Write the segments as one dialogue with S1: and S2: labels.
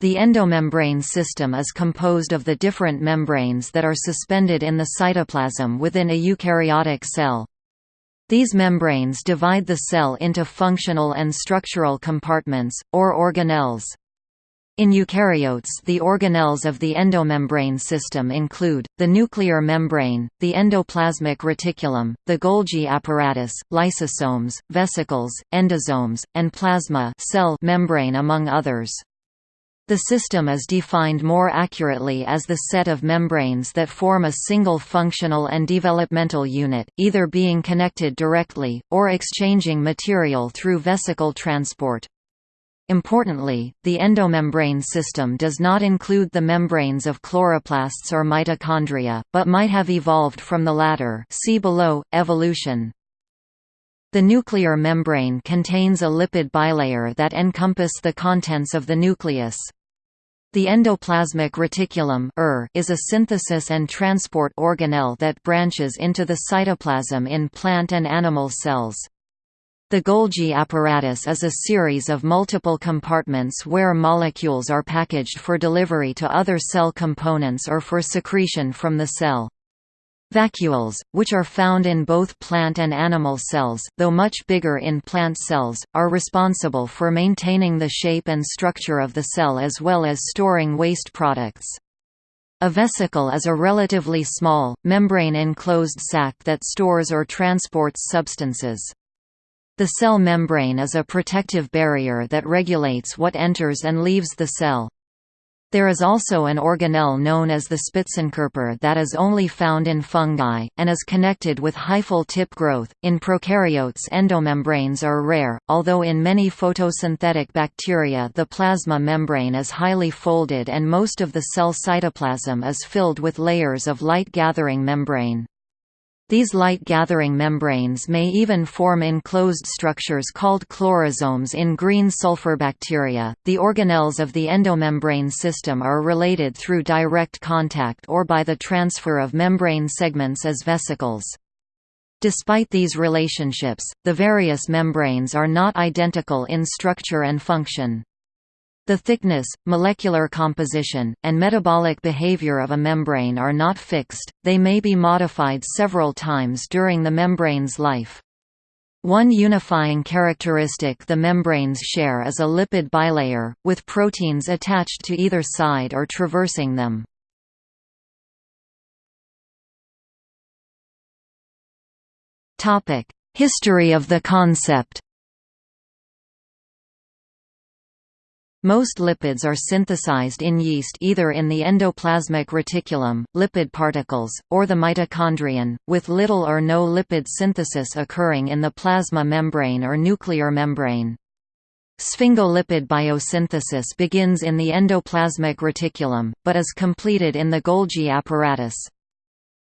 S1: The endomembrane system is composed of the different membranes that are suspended in the cytoplasm within a eukaryotic cell. These membranes divide the cell into functional and structural compartments, or organelles. In eukaryotes the organelles of the endomembrane system include, the nuclear membrane, the endoplasmic reticulum, the Golgi apparatus, lysosomes, vesicles, endosomes, and plasma cell membrane among others. The system is defined more accurately as the set of membranes that form a single functional and developmental unit, either being connected directly, or exchanging material through vesicle transport. Importantly, the endomembrane system does not include the membranes of chloroplasts or mitochondria, but might have evolved from the latter see below, evolution. The nuclear membrane contains a lipid bilayer that encompass the contents of the nucleus. The endoplasmic reticulum er is a synthesis and transport organelle that branches into the cytoplasm in plant and animal cells. The Golgi apparatus is a series of multiple compartments where molecules are packaged for delivery to other cell components or for secretion from the cell. Vacuoles, which are found in both plant and animal cells though much bigger in plant cells, are responsible for maintaining the shape and structure of the cell as well as storing waste products. A vesicle is a relatively small, membrane-enclosed sac that stores or transports substances. The cell membrane is a protective barrier that regulates what enters and leaves the cell. There is also an organelle known as the Spitzenkörper that is only found in fungi, and is connected with hyphal tip growth. In prokaryotes, endomembranes are rare, although in many photosynthetic bacteria the plasma membrane is highly folded and most of the cell cytoplasm is filled with layers of light gathering membrane. These light-gathering membranes may even form enclosed structures called chlorosomes in green sulfur bacteria. The organelles of the endomembrane system are related through direct contact or by the transfer of membrane segments as vesicles. Despite these relationships, the various membranes are not identical in structure and function. The thickness, molecular composition, and metabolic behavior of a membrane are not fixed, they may be modified several times during the membrane's life. One unifying characteristic the membranes share is a lipid bilayer, with proteins attached to either side or traversing them. History of the concept Most lipids are synthesized in yeast either in the endoplasmic reticulum, lipid particles, or the mitochondrion, with little or no lipid synthesis occurring in the plasma membrane or nuclear membrane. Sphingolipid biosynthesis begins in the endoplasmic reticulum, but is completed in the Golgi apparatus.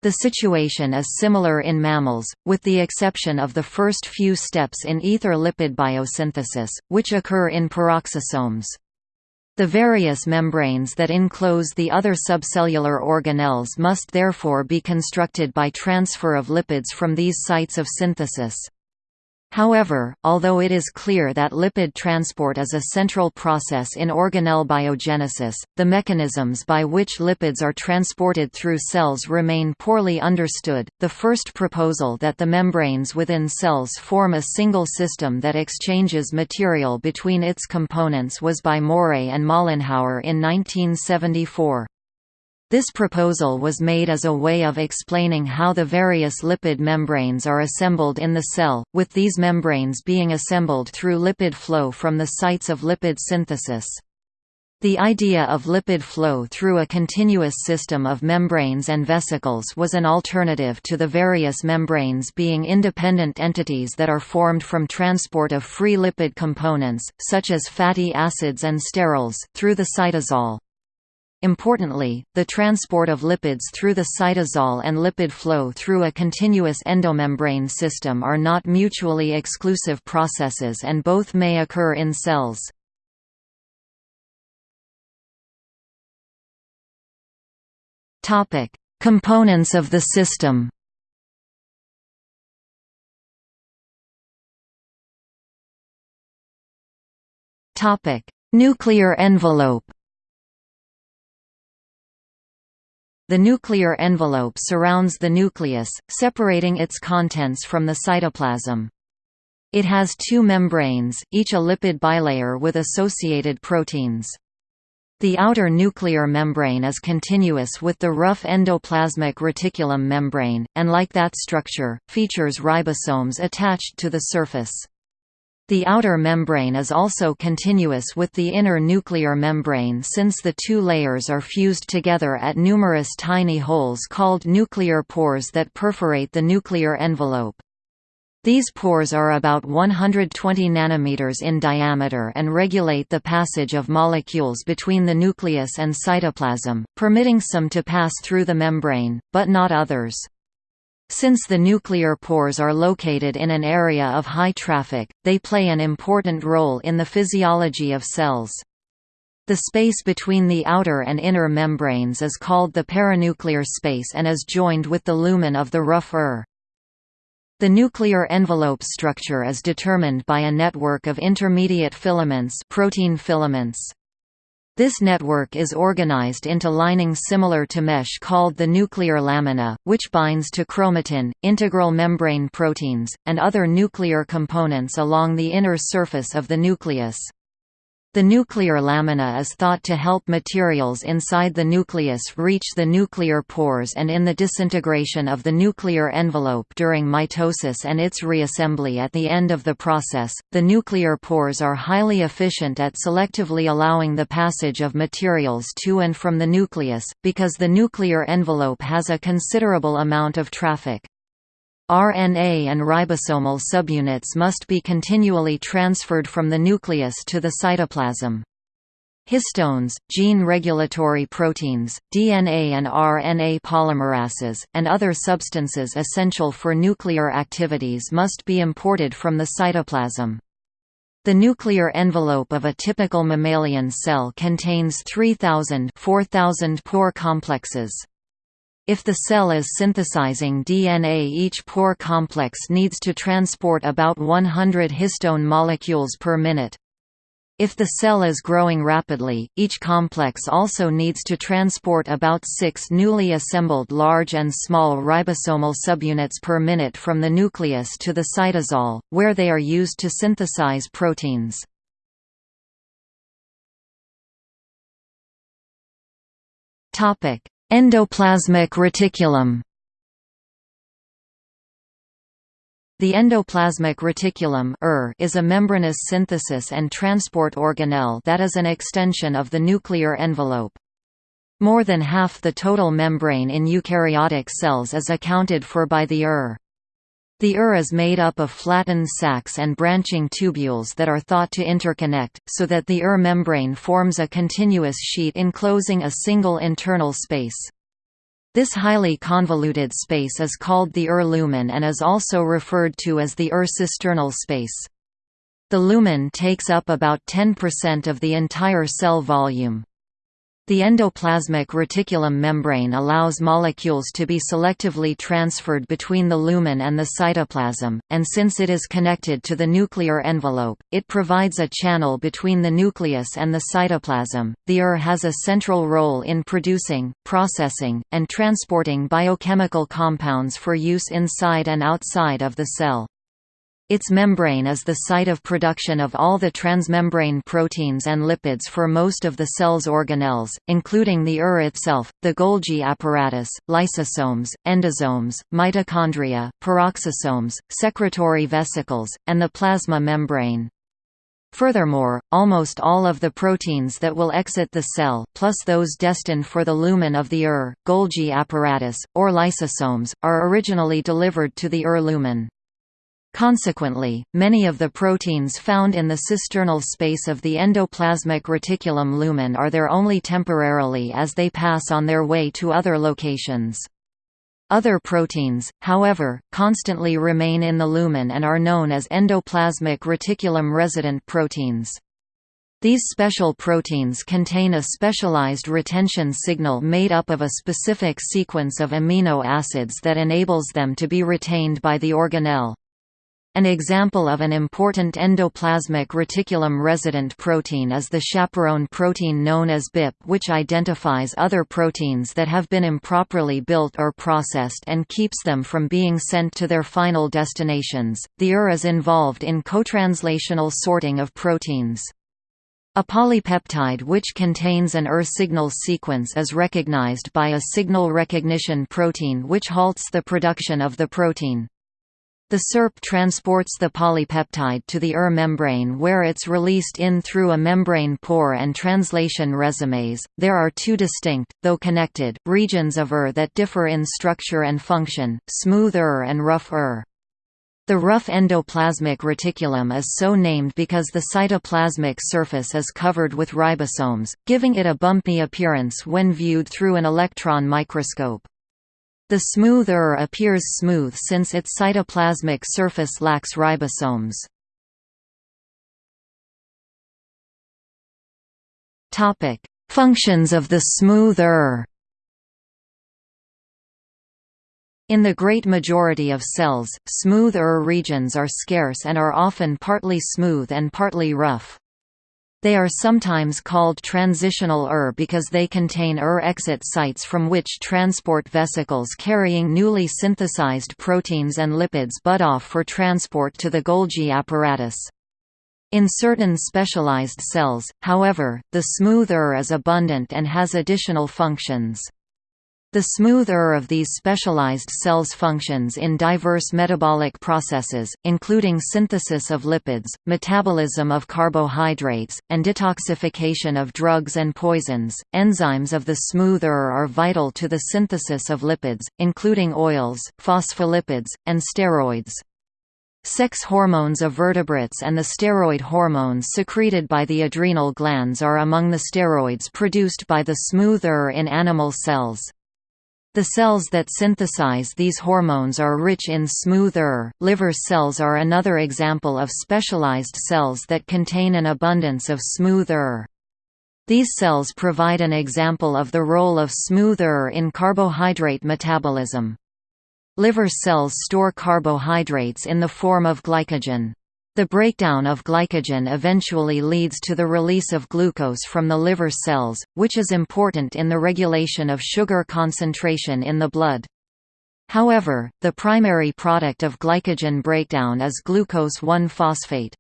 S1: The situation is similar in mammals, with the exception of the first few steps in ether lipid biosynthesis, which occur in peroxisomes. The various membranes that enclose the other subcellular organelles must therefore be constructed by transfer of lipids from these sites of synthesis. However, although it is clear that lipid transport is a central process in organelle biogenesis, the mechanisms by which lipids are transported through cells remain poorly understood. The first proposal that the membranes within cells form a single system that exchanges material between its components was by Morré and Mollenhauer in 1974. This proposal was made as a way of explaining how the various lipid membranes are assembled in the cell, with these membranes being assembled through lipid flow from the sites of lipid synthesis. The idea of lipid flow through a continuous system of membranes and vesicles was an alternative to the various membranes being independent entities that are formed from transport of free lipid components, such as fatty acids and sterols, through the cytosol. Importantly, the transport of lipids through the cytosol and lipid flow through a continuous endomembrane system are not mutually exclusive processes and both may occur in cells. Components of the system Nuclear envelope The nuclear envelope surrounds the nucleus, separating its contents from the cytoplasm. It has two membranes, each a lipid bilayer with associated proteins. The outer nuclear membrane is continuous with the rough endoplasmic reticulum membrane, and like that structure, features ribosomes attached to the surface. The outer membrane is also continuous with the inner nuclear membrane since the two layers are fused together at numerous tiny holes called nuclear pores that perforate the nuclear envelope. These pores are about 120 nanometers in diameter and regulate the passage of molecules between the nucleus and cytoplasm, permitting some to pass through the membrane, but not others. Since the nuclear pores are located in an area of high traffic, they play an important role in the physiology of cells. The space between the outer and inner membranes is called the perinuclear space and is joined with the lumen of the rough ER. The nuclear envelope structure is determined by a network of intermediate filaments protein filaments. This network is organized into linings similar to mesh called the nuclear lamina, which binds to chromatin, integral membrane proteins, and other nuclear components along the inner surface of the nucleus. The nuclear lamina is thought to help materials inside the nucleus reach the nuclear pores and in the disintegration of the nuclear envelope during mitosis and its reassembly at the end of the process. The nuclear pores are highly efficient at selectively allowing the passage of materials to and from the nucleus, because the nuclear envelope has a considerable amount of traffic. RNA and ribosomal subunits must be continually transferred from the nucleus to the cytoplasm. Histones, gene regulatory proteins, DNA and RNA polymerases, and other substances essential for nuclear activities must be imported from the cytoplasm. The nuclear envelope of a typical mammalian cell contains 3,000 4,000 pore complexes. If the cell is synthesizing DNA each pore complex needs to transport about 100 histone molecules per minute. If the cell is growing rapidly, each complex also needs to transport about six newly assembled large and small ribosomal subunits per minute from the nucleus to the cytosol, where they are used to synthesize proteins. Topic: Endoplasmic reticulum The endoplasmic reticulum er is a membranous synthesis and transport organelle that is an extension of the nuclear envelope. More than half the total membrane in eukaryotic cells is accounted for by the ER. The ER is made up of flattened sacs and branching tubules that are thought to interconnect, so that the ER membrane forms a continuous sheet enclosing a single internal space. This highly convoluted space is called the ER lumen and is also referred to as the ER cisternal space. The lumen takes up about 10% of the entire cell volume. The endoplasmic reticulum membrane allows molecules to be selectively transferred between the lumen and the cytoplasm, and since it is connected to the nuclear envelope, it provides a channel between the nucleus and the cytoplasm. The ER has a central role in producing, processing, and transporting biochemical compounds for use inside and outside of the cell. Its membrane is the site of production of all the transmembrane proteins and lipids for most of the cell's organelles, including the ER itself, the Golgi apparatus, lysosomes, endosomes, mitochondria, peroxisomes, secretory vesicles, and the plasma membrane. Furthermore, almost all of the proteins that will exit the cell, plus those destined for the lumen of the ER, Golgi apparatus, or lysosomes, are originally delivered to the ER lumen. Consequently, many of the proteins found in the cisternal space of the endoplasmic reticulum lumen are there only temporarily as they pass on their way to other locations. Other proteins, however, constantly remain in the lumen and are known as endoplasmic reticulum resident proteins. These special proteins contain a specialized retention signal made up of a specific sequence of amino acids that enables them to be retained by the organelle. An example of an important endoplasmic reticulum resident protein is the chaperone protein known as BIP which identifies other proteins that have been improperly built or processed and keeps them from being sent to their final destinations. The ER is involved in cotranslational sorting of proteins. A polypeptide which contains an ER signal sequence is recognized by a signal recognition protein which halts the production of the protein. The SERP transports the polypeptide to the ER membrane where it's released in through a membrane pore and translation resumes. There are two distinct, though connected, regions of ER that differ in structure and function, smooth ER and rough ER. The rough endoplasmic reticulum is so named because the cytoplasmic surface is covered with ribosomes, giving it a bumpy appearance when viewed through an electron microscope. The smooth ER appears smooth since its cytoplasmic surface lacks ribosomes. Topic: Functions of the smooth ER In the great majority of cells, smooth regions are scarce and are often partly smooth and partly rough. They are sometimes called transitional ER because they contain ER exit sites from which transport vesicles carrying newly synthesized proteins and lipids bud off for transport to the Golgi apparatus. In certain specialized cells, however, the smooth ER is abundant and has additional functions. The smooth ER of these specialized cells functions in diverse metabolic processes, including synthesis of lipids, metabolism of carbohydrates, and detoxification of drugs and poisons. Enzymes of the smooth ER are vital to the synthesis of lipids, including oils, phospholipids, and steroids. Sex hormones of vertebrates and the steroid hormones secreted by the adrenal glands are among the steroids produced by the smooth ER in animal cells. The cells that synthesize these hormones are rich in smooth ER. Liver cells are another example of specialized cells that contain an abundance of smooth ER. These cells provide an example of the role of smooth ER in carbohydrate metabolism. Liver cells store carbohydrates in the form of glycogen. The breakdown of glycogen eventually leads to the release of glucose from the liver cells, which is important in the regulation of sugar concentration in the blood. However, the primary product of glycogen breakdown is glucose 1-phosphate.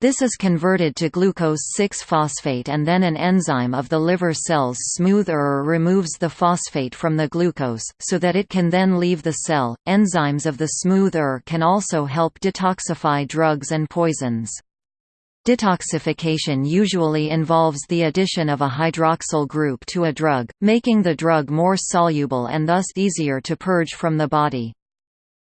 S1: This is converted to glucose-6-phosphate and then an enzyme of the liver cells smooth ER removes the phosphate from the glucose, so that it can then leave the cell. Enzymes of the smooth ER can also help detoxify drugs and poisons. Detoxification usually involves the addition of a hydroxyl group to a drug, making the drug more soluble and thus easier to purge from the body.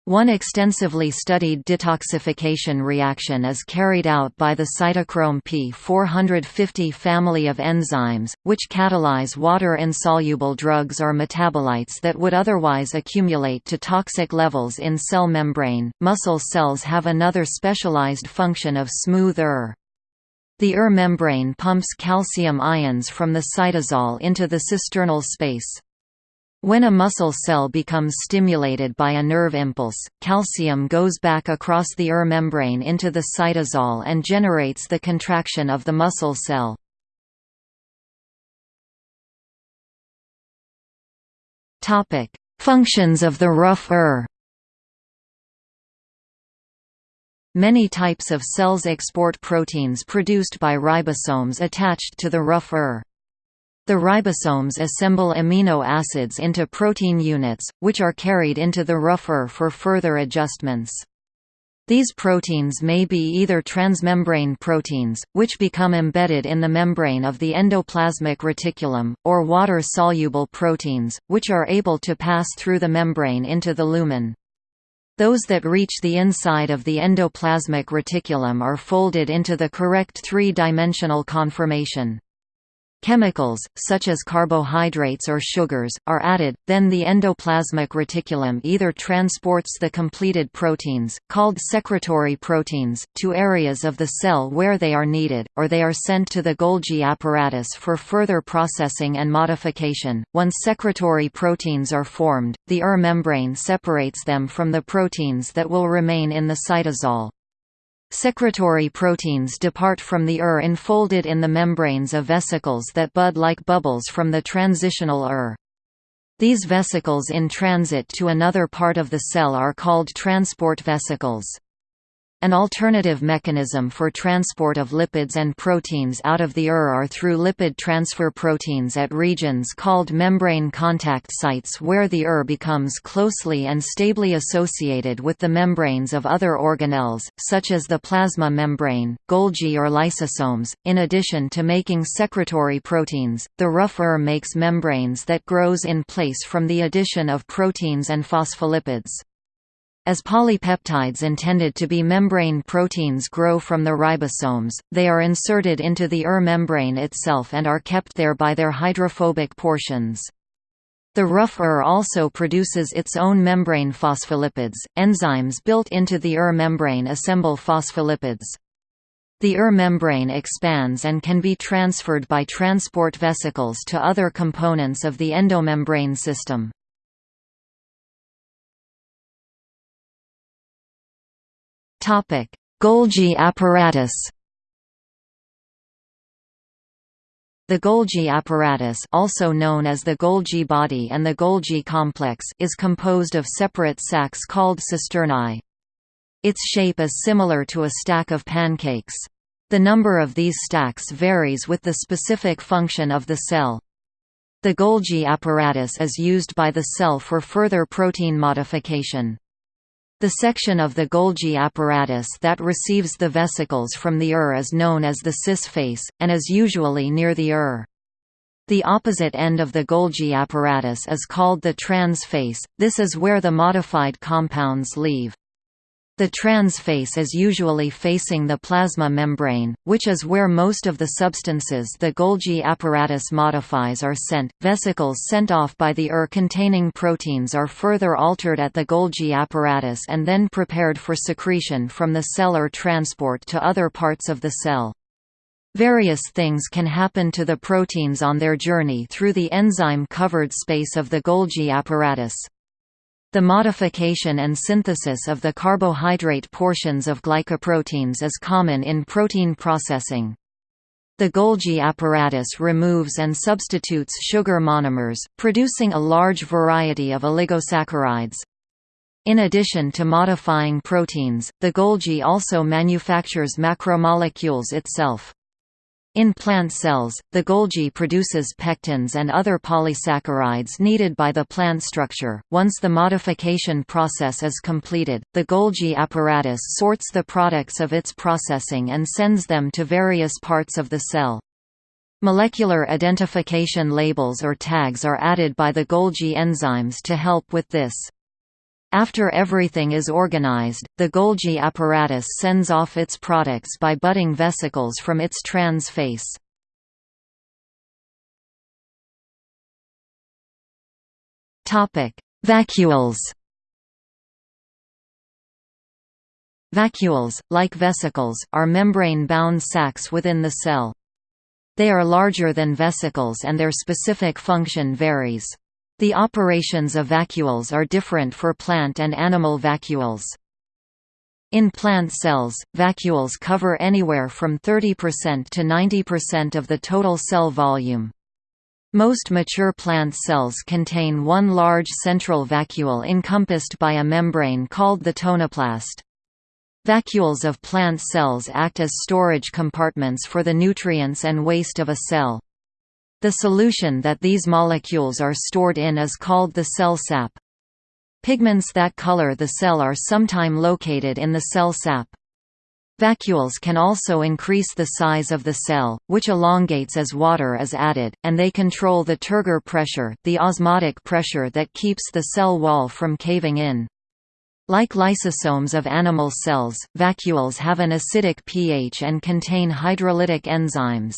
S1: One extensively studied detoxification reaction is carried out by the cytochrome P450 family of enzymes, which catalyze water-insoluble drugs or metabolites that would otherwise accumulate to toxic levels in cell membrane. Muscle cells have another specialized function of smooth ER. The ER membrane pumps calcium ions from the cytosol into the cisternal space. When a muscle cell becomes stimulated by a nerve impulse, calcium goes back across the ER membrane into the cytosol and generates the contraction of the muscle cell. Functions of the rough ER Many types of cells export proteins produced by ribosomes attached to the rough ER. The ribosomes assemble amino acids into protein units, which are carried into the rough ER for further adjustments. These proteins may be either transmembrane proteins, which become embedded in the membrane of the endoplasmic reticulum, or water-soluble proteins, which are able to pass through the membrane into the lumen. Those that reach the inside of the endoplasmic reticulum are folded into the correct three-dimensional conformation. Chemicals, such as carbohydrates or sugars, are added, then the endoplasmic reticulum either transports the completed proteins, called secretory proteins, to areas of the cell where they are needed, or they are sent to the Golgi apparatus for further processing and modification. Once secretory proteins are formed, the ER membrane separates them from the proteins that will remain in the cytosol. Secretory proteins depart from the ER enfolded in the membranes of vesicles that bud like bubbles from the transitional ER. These vesicles in transit to another part of the cell are called transport vesicles. An alternative mechanism for transport of lipids and proteins out of the ER are through lipid transfer proteins at regions called membrane contact sites where the ER becomes closely and stably associated with the membranes of other organelles, such as the plasma membrane, Golgi or lysosomes. In addition to making secretory proteins, the rough ER makes membranes that grows in place from the addition of proteins and phospholipids. As polypeptides intended to be membrane proteins grow from the ribosomes, they are inserted into the ER membrane itself and are kept there by their hydrophobic portions. The rough ER also produces its own membrane phospholipids. Enzymes built into the ER membrane assemble phospholipids. The ER membrane expands and can be transferred by transport vesicles to other components of the endomembrane system. Golgi apparatus. The Golgi apparatus also known as the Golgi body and the Golgi complex is composed of separate sacs called cisternae. Its shape is similar to a stack of pancakes. The number of these stacks varies with the specific function of the cell. The Golgi apparatus is used by the cell for further protein modification. The section of the Golgi apparatus that receives the vesicles from the ER is known as the cis face, and is usually near the ER. The opposite end of the Golgi apparatus is called the trans face, this is where the modified compounds leave. The trans face is usually facing the plasma membrane, which is where most of the substances the Golgi apparatus modifies are sent. Vesicles sent off by the ER containing proteins are further altered at the Golgi apparatus and then prepared for secretion from the cell or transport to other parts of the cell. Various things can happen to the proteins on their journey through the enzyme-covered space of the Golgi apparatus. The modification and synthesis of the carbohydrate portions of glycoproteins is common in protein processing. The Golgi apparatus removes and substitutes sugar monomers, producing a large variety of oligosaccharides. In addition to modifying proteins, the Golgi also manufactures macromolecules itself. In plant cells, the Golgi produces pectins and other polysaccharides needed by the plant structure. Once the modification process is completed, the Golgi apparatus sorts the products of its processing and sends them to various parts of the cell. Molecular identification labels or tags are added by the Golgi enzymes to help with this. After everything is organized, the Golgi apparatus sends off its products by budding vesicles from its trans face. Vacuoles Vacuoles, like vesicles, are membrane-bound sacs within the cell. They are larger than vesicles and their specific function varies. The operations of vacuoles are different for plant and animal vacuoles. In plant cells, vacuoles cover anywhere from 30% to 90% of the total cell volume. Most mature plant cells contain one large central vacuole encompassed by a membrane called the tonoplast. Vacuoles of plant cells act as storage compartments for the nutrients and waste of a cell. The solution that these molecules are stored in is called the cell sap. Pigments that color the cell are sometime located in the cell sap. Vacuoles can also increase the size of the cell, which elongates as water is added, and they control the turgor pressure the osmotic pressure that keeps the cell wall from caving in. Like lysosomes of animal cells, vacuoles have an acidic pH and contain hydrolytic enzymes.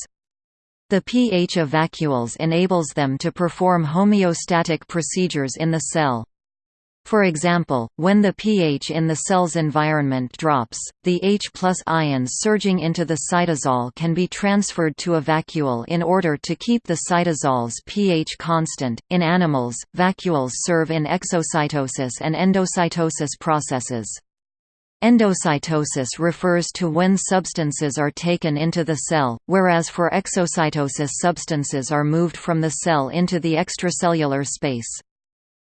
S1: The pH of vacuoles enables them to perform homeostatic procedures in the cell. For example, when the pH in the cell's environment drops, the H ions surging into the cytosol can be transferred to a vacuole in order to keep the cytosol's pH constant. In animals, vacuoles serve in exocytosis and endocytosis processes. Endocytosis refers to when substances are taken into the cell, whereas for exocytosis substances are moved from the cell into the extracellular space.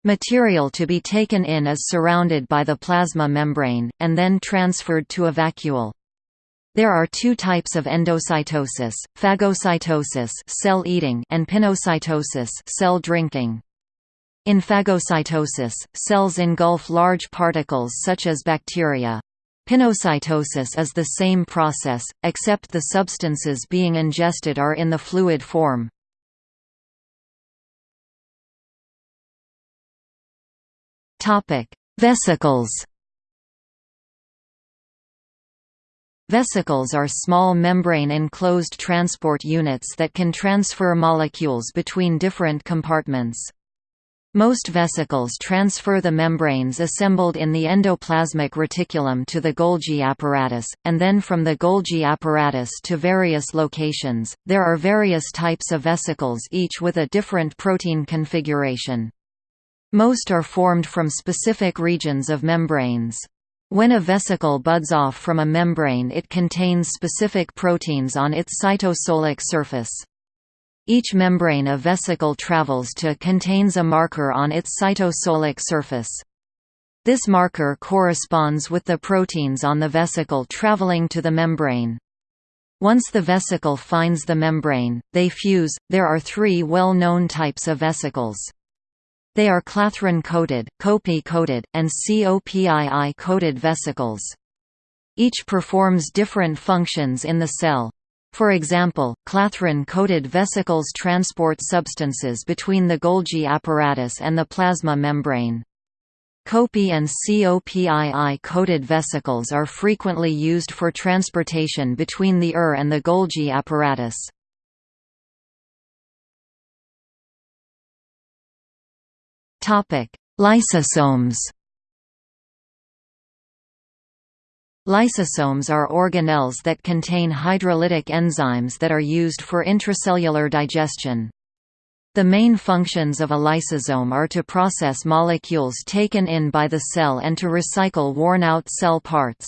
S1: Material to be taken in is surrounded by the plasma membrane, and then transferred to a vacuole. There are two types of endocytosis, phagocytosis cell eating and pinocytosis cell drinking. In phagocytosis, cells engulf large particles such as bacteria. Pinocytosis is the same process, except the substances being ingested are in the fluid form. Vesicles Vesicles are small membrane-enclosed transport units that can transfer molecules between different compartments. Most vesicles transfer the membranes assembled in the endoplasmic reticulum to the Golgi apparatus, and then from the Golgi apparatus to various locations. There are various types of vesicles, each with a different protein configuration. Most are formed from specific regions of membranes. When a vesicle buds off from a membrane it contains specific proteins on its cytosolic surface. Each membrane a vesicle travels to contains a marker on its cytosolic surface. This marker corresponds with the proteins on the vesicle traveling to the membrane. Once the vesicle finds the membrane, they fuse. There are three well-known types of vesicles. They are clathrin-coated, COPI coated, and COPII-coated vesicles. Each performs different functions in the cell. For example, clathrin-coated vesicles transport substances between the Golgi apparatus and the plasma membrane. COPI and COPII-coated vesicles are frequently used for transportation between the ER and the Golgi apparatus. Lysosomes Lysosomes are organelles that contain hydrolytic enzymes that are used for intracellular digestion. The main functions of a lysosome are to process molecules taken in by the cell and to recycle worn-out cell parts.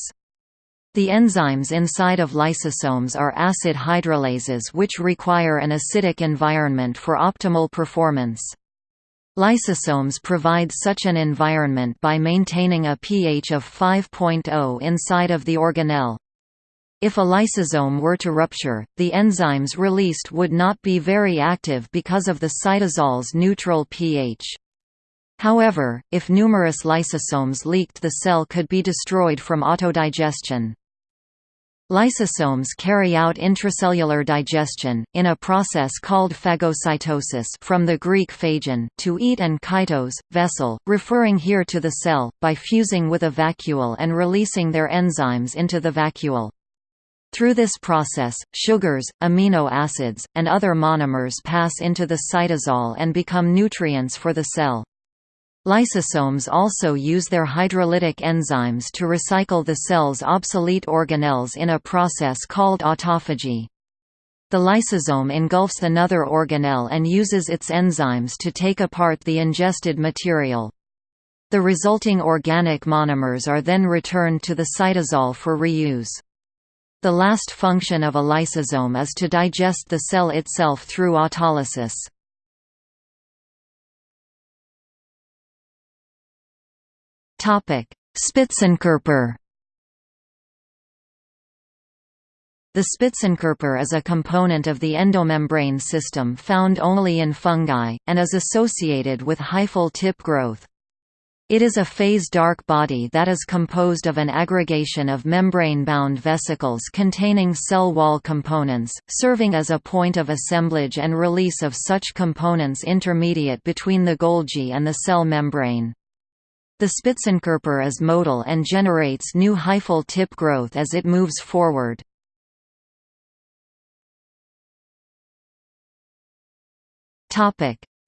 S1: The enzymes inside of lysosomes are acid hydrolases which require an acidic environment for optimal performance. Lysosomes provide such an environment by maintaining a pH of 5.0 inside of the organelle. If a lysosome were to rupture, the enzymes released would not be very active because of the cytosol's neutral pH. However, if numerous lysosomes leaked the cell could be destroyed from autodigestion. Lysosomes carry out intracellular digestion, in a process called phagocytosis from the Greek phagon to eat and kytos, vessel, referring here to the cell, by fusing with a vacuole and releasing their enzymes into the vacuole. Through this process, sugars, amino acids, and other monomers pass into the cytosol and become nutrients for the cell. Lysosomes also use their hydrolytic enzymes to recycle the cell's obsolete organelles in a process called autophagy. The lysosome engulfs another organelle and uses its enzymes to take apart the ingested material. The resulting organic monomers are then returned to the cytosol for reuse. The last function of a lysosome is to digest the cell itself through autolysis. Spitzenkörper The Spitzenkörper is a component of the endomembrane system found only in fungi, and is associated with hyphal tip growth. It is a phase dark body that is composed of an aggregation of membrane-bound vesicles containing cell wall components, serving as a point of assemblage and release of such components intermediate between the Golgi and the cell membrane. The Spitzenkörper is motile and generates new hyphal tip growth as it moves forward.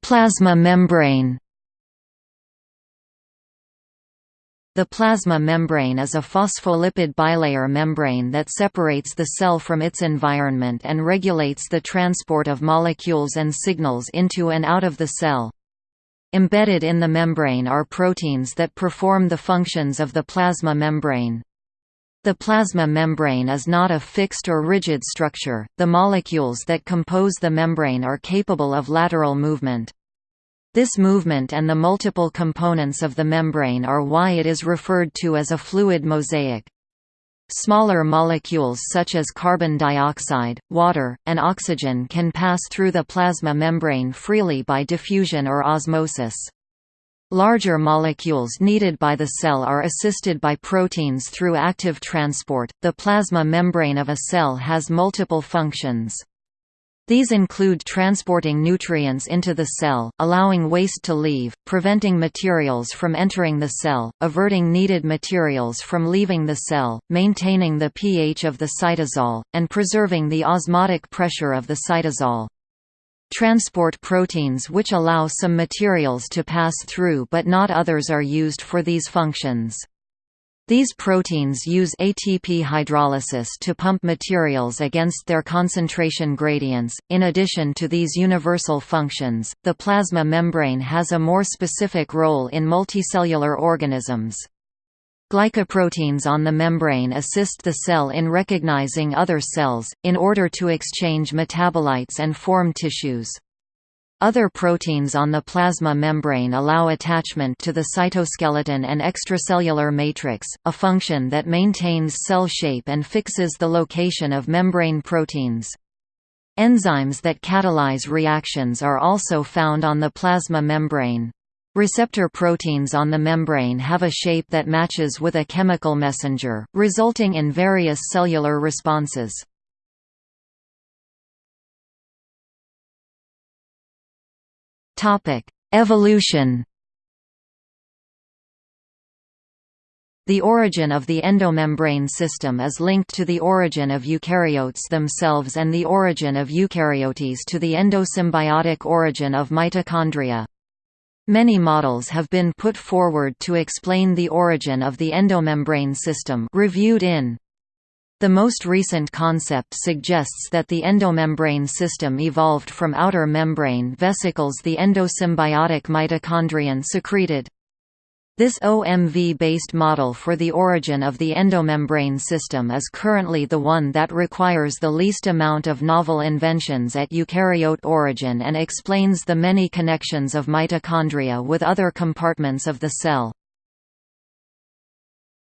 S1: Plasma membrane The plasma membrane is a phospholipid bilayer membrane that separates the cell from its environment and regulates the transport of molecules and signals into and out of the cell. Embedded in the membrane are proteins that perform the functions of the plasma membrane. The plasma membrane is not a fixed or rigid structure, the molecules that compose the membrane are capable of lateral movement. This movement and the multiple components of the membrane are why it is referred to as a fluid mosaic. Smaller molecules such as carbon dioxide, water, and oxygen can pass through the plasma membrane freely by diffusion or osmosis. Larger molecules needed by the cell are assisted by proteins through active transport. The plasma membrane of a cell has multiple functions. These include transporting nutrients into the cell, allowing waste to leave, preventing materials from entering the cell, averting needed materials from leaving the cell, maintaining the pH of the cytosol, and preserving the osmotic pressure of the cytosol. Transport proteins which allow some materials to pass through but not others are used for these functions. These proteins use ATP hydrolysis to pump materials against their concentration gradients. In addition to these universal functions, the plasma membrane has a more specific role in multicellular organisms. Glycoproteins on the membrane assist the cell in recognizing other cells, in order to exchange metabolites and form tissues. Other proteins on the plasma membrane allow attachment to the cytoskeleton and extracellular matrix, a function that maintains cell shape and fixes the location of membrane proteins. Enzymes that catalyze reactions are also found on the plasma membrane. Receptor proteins on the membrane have a shape that matches with a chemical messenger, resulting in various cellular responses. Topic: Evolution. The origin of the endomembrane system is linked to the origin of eukaryotes themselves and the origin of eukaryotes to the endosymbiotic origin of mitochondria. Many models have been put forward to explain the origin of the endomembrane system reviewed in the most recent concept suggests that the endomembrane system evolved from outer membrane vesicles the endosymbiotic mitochondrion secreted. This OMV-based model for the origin of the endomembrane system is currently the one that requires the least amount of novel inventions at eukaryote origin and explains the many connections of mitochondria with other compartments of the cell.